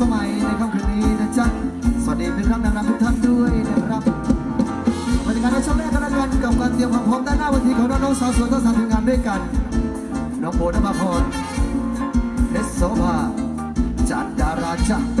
สมัยในค่ำคืนนี้นะจ๊ะสวัสดีเป็นครั้งดังๆทุกท่านด้วยนะครับบรรยากาศในช่วงแรกกันแล้กันกับการเตรียมความพร้อมด้านหน้าเวันทีของน้องๆสาวสวยทั้งสานทีมงานด้วยกันน้องโบนภพรเพชรโสภาจันดาราจ้าเ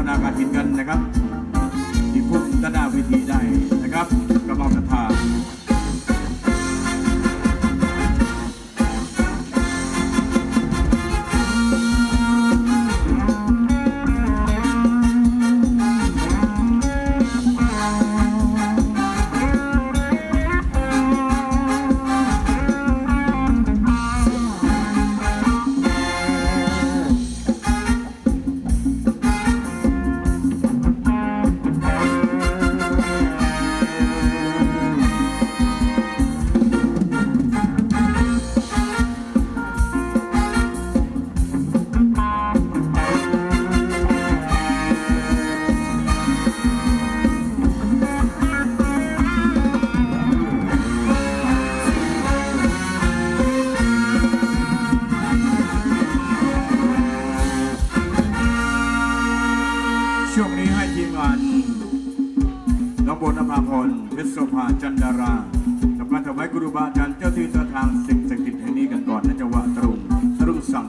วมอโมทนาการกินกันนะครับที่พุ่งด้านหน้าเวทีได้นะครับกระบอกกระทา น้องโบนภาพรเพชรโสภาจันดารากับกาถวายกรุบาอาจารย์เจ้าที่เจ้าทางสิ่งศักดิ์สิทธิ์แห่งนี้กันก่อนนะจังหวะตรุงตรุงสัง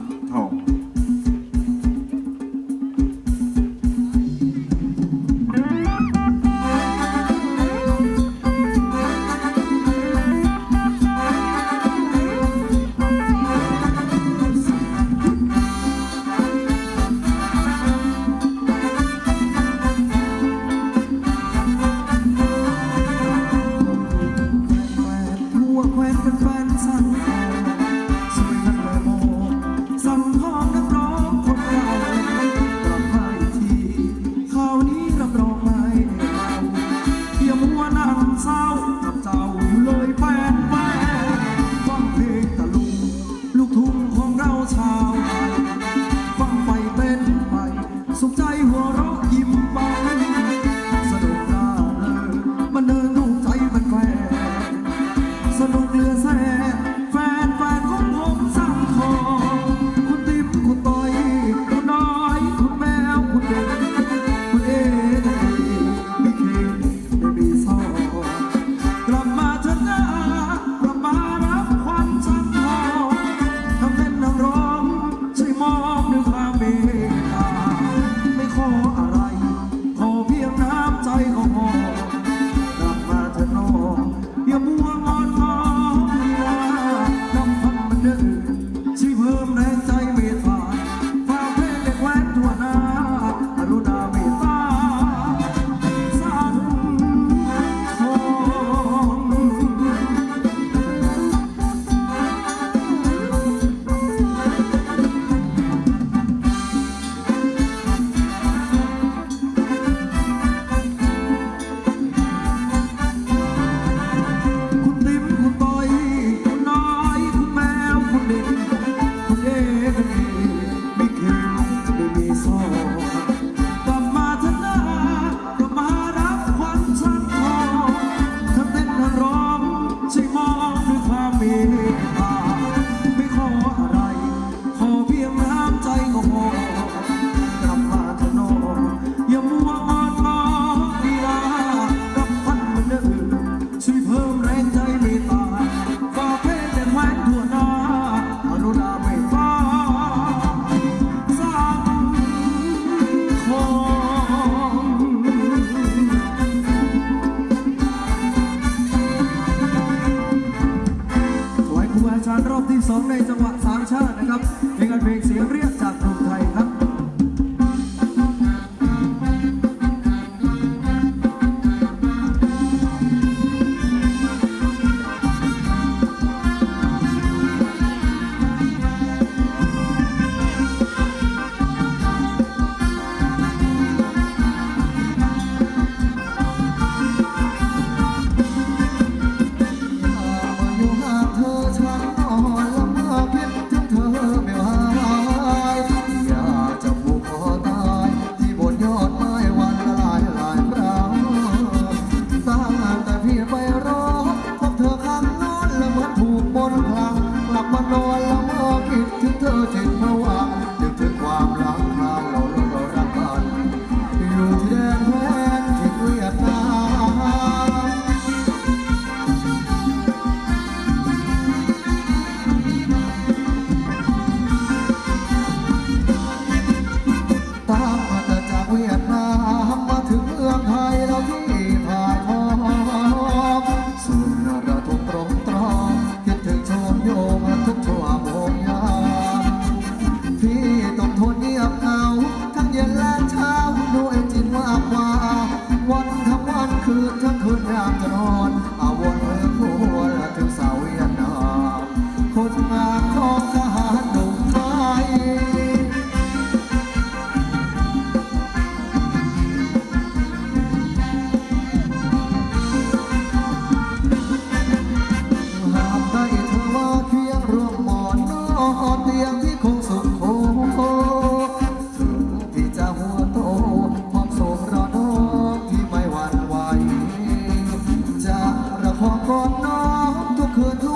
tudo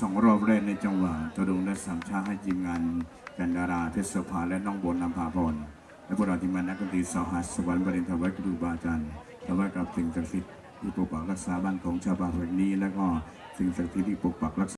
สองรอบแรกในจังหวะตะดุงและสามชาให้ทีมงานกันดาราเทศภาและน้องโบนนำพาพรและพวกเราทีมงานนักดนตรีสหัสสวรรค์บริณฑวายครูบาอาจารย์ถวากับสิ่งศักดิ์สิทธิ์ที่ปกปักรักษาบ้านของชาวบ้านแห่งนี้ และก็สิ่งศักดิ์สิทธิ์ที่ปกปักรักษา